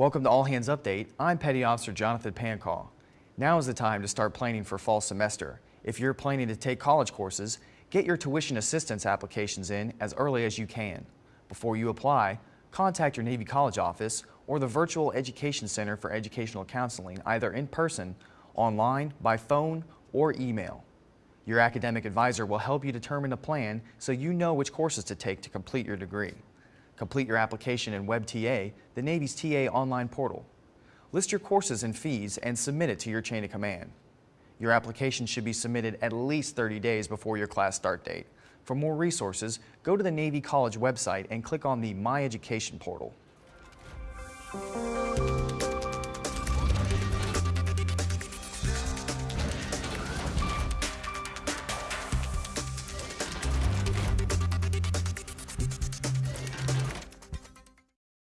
Welcome to All Hands Update. I'm Petty Officer Jonathan Pancaw. Now is the time to start planning for fall semester. If you're planning to take college courses, get your tuition assistance applications in as early as you can. Before you apply, contact your Navy College office or the Virtual Education Center for Educational Counseling either in person, online, by phone, or email. Your academic advisor will help you determine a plan so you know which courses to take to complete your degree. Complete your application in WebTA, the Navy's TA online portal. List your courses and fees and submit it to your chain of command. Your application should be submitted at least 30 days before your class start date. For more resources, go to the Navy College website and click on the My Education portal.